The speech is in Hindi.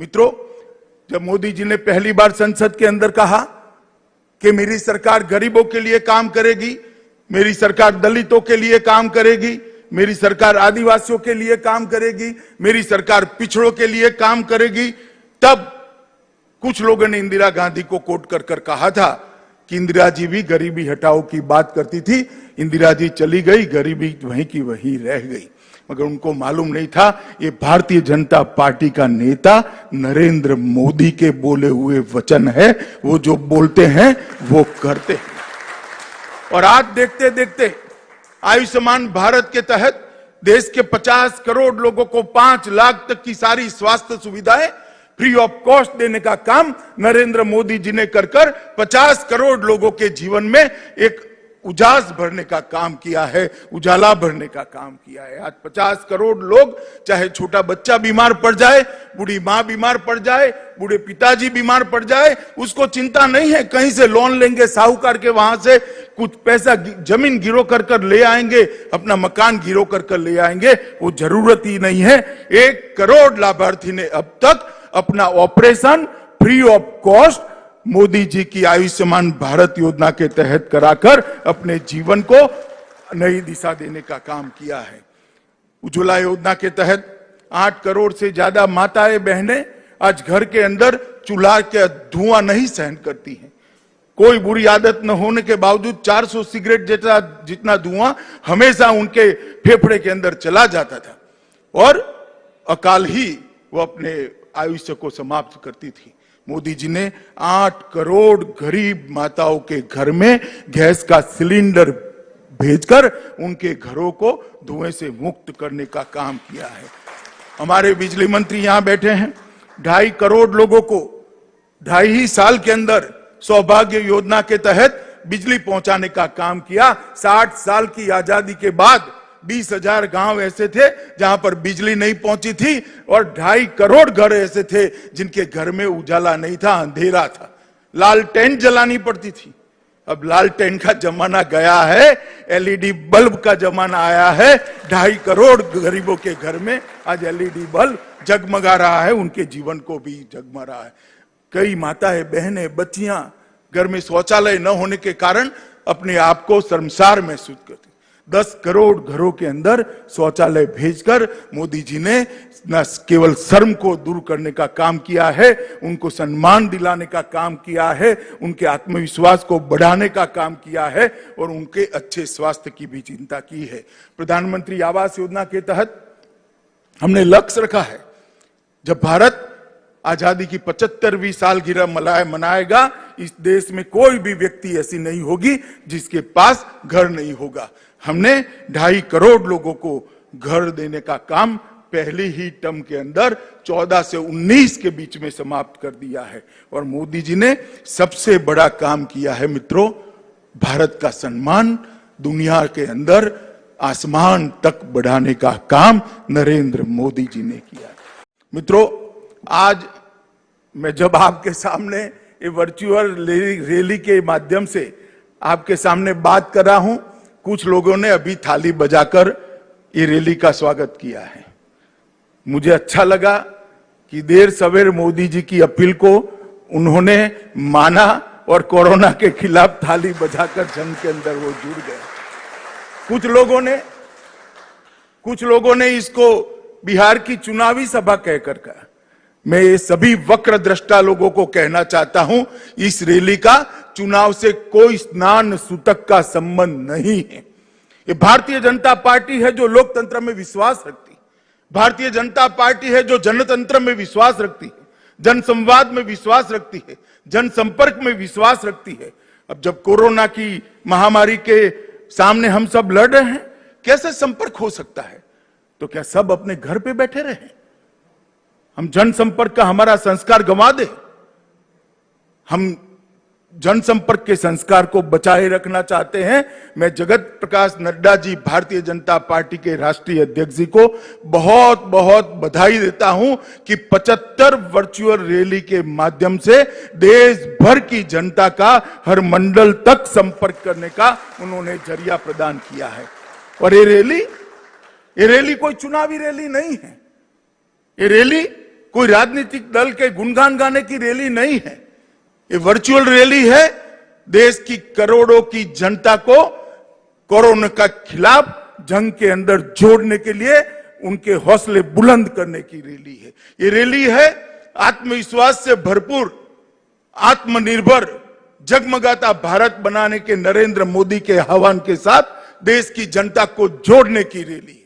मित्रों, जब मोदी जी ने पहली बार संसद के अंदर कहा कि मेरी सरकार गरीबों के लिए काम करेगी, मेरी सरकार दलितों के लिए काम करेगी, मेरी सरकार आदिवासियों के लिए काम करेगी, मेरी सरकार पिछड़ों के लिए काम करेगी, तब कुछ लोगों ने इंदिरा गांधी को कोट कर कर कहा था कि इंदिरा जी भी गरीबी हटाओ की बात करती थी, इंदिरा जी चली गई, गरीबी वहीं की वहीं रह गई। मगर उनको मालूम नहीं था, ये भारतीय जनता पार्टी का नेता नरेंद्र मोदी के बोले हुए वचन है, वो जो बोलते हैं, वो करते हैं। और आज देखते देखते आयुष्मान भारत के तहत देश के 50 करोड़ लोगों को 5 लाख तक की सारी स्वास्थ्य सुविधाएँ फ्री ऑफ़ कॉस्ट देने का काम नरेंद्र मोदी जी ने कर कर 50 करोड़ लोगों के जीवन में एक उजास भरने का काम किया है, उजाला भरने का काम किया है। आज 50 करोड़ लोग, चाहे छोटा बच्चा बीमार पड़ जाए, बूढ़ी माँ बीमार पड़ जाए, बूढ़े पिताजी बीमार पड़ जाए, उसको चिंता नहीं है, कहीं से लोन लेंगे, साहूकार के वहाँ से कुछ पैसा ज़मीन गिरो कर कर ले आएँगे, अपना मकान गिरो कर कर ले आएँगे, वो ज़रूरत ही नहीं है। एक करोड़ लाभार्थी ने अब तक अपना operation free of cost Modi ji की आयुष्मान भारत योजना के तहत कराकर अपने जीवन को नई दिशा देने का काम किया है। उज्ज्वला योजना के तहत आठ करोड़ से ज़्यादा माताएँ, बहनें आज घर के अंदर चूल्हा के धुआँ नहीं सहन करती हैं। कोई बुरी आदत न होने के बावजूद 400 सिगरेट जैसा जितना धुआँ हमेशा उनके फेफड़े के अंदर चला जाता था। और अकाल ही वो अपने आयुष्य को समाप्त करती थी। मोदी जी ने आठ करोड़ गरीब माताओं के घर में गैस का सिलेंडर भेजकर उनके घरों को धुएँ से मुक्त करने का काम किया है। हमारे बिजली मंत्री यहाँ बैठे हैं। ढाई करोड़ लोगों को ढाई ही साल के अंदर सौभाग्य योजना के तहत बिजली पहुँचाने का काम किया। साठ साल की आज़ादी के बाद बीस हज़ार गाँव ऐसे थे जहाँ पर बिजली नहीं पहुँची थी और ढाई करोड़ घर ऐसे थे जिनके घर में उजाला नहीं था, अंधेरा था। लाल टेंट जलानी पड़ती थी। अब लाल टेंट का जमाना गया है, एलईडी बल्ब का जमाना आया है। ढाई करोड़ गरीबों के घर में आज एलईडी बल्ब जगमगा रहा है, उनके जीवन को भी जगमा रहा है। कई माताएँ, बहनें, बच्चियाँ घर में शौचालय न होने के कारण अपने आप को शर्मसार महसूस करती दस करोड़ घरों के अंदर शौचालय भेजकर मोदी जी ने न केवल शर्म को दूर करने का काम किया है, उनको सम्मान दिलाने का काम किया है, उनके आत्मविश्वास को बढ़ाने का काम किया है और उनके अच्छे स्वास्थ्य की भी चिंता की है। प्रधानमंत्री आवास योजना के तहत हमने लक्ष्य रखा है, जब भारत आज़ादी की पचहत्तरवीं सालगिरह मनाए मनाएगा इस देश में कोई भी व्यक्ति ऐसी नहीं होगी जिसके पास घर नहीं होगा। हमने ढाई करोड़ लोगों को घर देने का काम पहली ही टर्म के अंदर 14 से 19 के बीच में समाप्त कर दिया है। और मोदी जी ने सबसे बड़ा काम किया है मित्रों, भारत का सम्मान, दुनिया के अंदर आसमान तक बढ़ाने का काम नरेंद्र मोदी जी ने किया। मित्रों, आज मैं जब आपके सामने ये वर्चुअल रैली के माध्यम से आपके सामने बात कर रहा हूँ। कुछ लोगों ने अभी थाली बजाकर ये रैली का स्वागत किया है। मुझे अच्छा लगा कि देर सवेर मोदी जी की अपील को उन्होंने माना और कोरोना के खिलाफ थाली बजाकर जंग के अंदर वो जुड़ गए। कुछ लोगों ने, कुछ लोगों ने इसको बिहार की चुनावी सभा कहकर कहा। मैं ये सभी वक्र दृष्टा लोगों को कहना चाहता हूँ, इस रैली का चुनाव से कोई स्नान सूतक का संबंध नहीं है। ये भारतीय जनता पार्टी है जो लोकतंत्र में विश्वास रखती। भारतीय जनता पार्टी है जो जनतंत्र में विश्वास रखती है, जनसंवाद में विश्वास रखती है, जनसंपर्क में विश्वास रखती है। अब जब कोरोना की महामारी के सामने हम सब लड़ रहे हैं, कैसे संपर्क हो सकता है? तो क्या सब अपने घर पे बैठे रहे हम जनसंपर्क का हमारा संस्कार गंवा दे। हम जनसंपर्क के संस्कार को बचाए रखना चाहते हैं। मैं जगत प्रकाश नड्डा जी, भारतीय जनता पार्टी के राष्ट्रीय अध्यक्ष जी को बहुत बहुत बधाई देता हूँ कि 75 वर्चुअल रैली के माध्यम से देश भर की जनता का हर मंडल तक संपर्क करने का उन्होंने ज़रिया प्रदान किया है। और ये रैली ये रैली कोई चुनावी रैली नहीं है। ये रैली कोई राजनीतिक दल के गुणगान गाने की रैली नहीं है। ये वर्चुअल रैली है। देश की करोड़ों की जनता को कोरोना का खिलाफ जंग के अंदर जोड़ने के लिए उनके हौसले बुलंद करने की रैली है। ये रैली है आत्मविश्वास से भरपूर, आत्मनिर्भर, जगमगाता भारत बनाने के नरेंद्र मोदी के आह्वान के साथ देश की जनता को जोड़ने की रैली